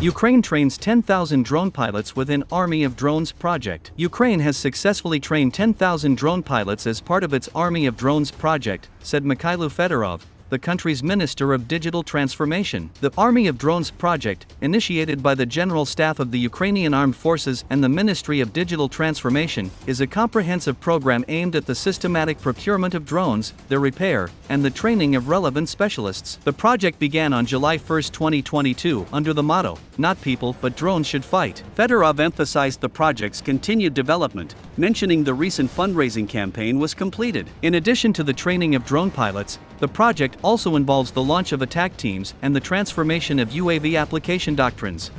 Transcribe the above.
Ukraine trains 10,000 drone pilots within Army of Drones project. Ukraine has successfully trained 10,000 drone pilots as part of its Army of Drones project, said Mikhailo Fedorov, the country's Minister of Digital Transformation. The Army of Drones project, initiated by the General Staff of the Ukrainian Armed Forces and the Ministry of Digital Transformation, is a comprehensive program aimed at the systematic procurement of drones, their repair, and the training of relevant specialists. The project began on July 1, 2022, under the motto, Not people but drones should fight. Fedorov emphasized the project's continued development, mentioning the recent fundraising campaign was completed. In addition to the training of drone pilots, the project also involves the launch of attack teams and the transformation of UAV application doctrines.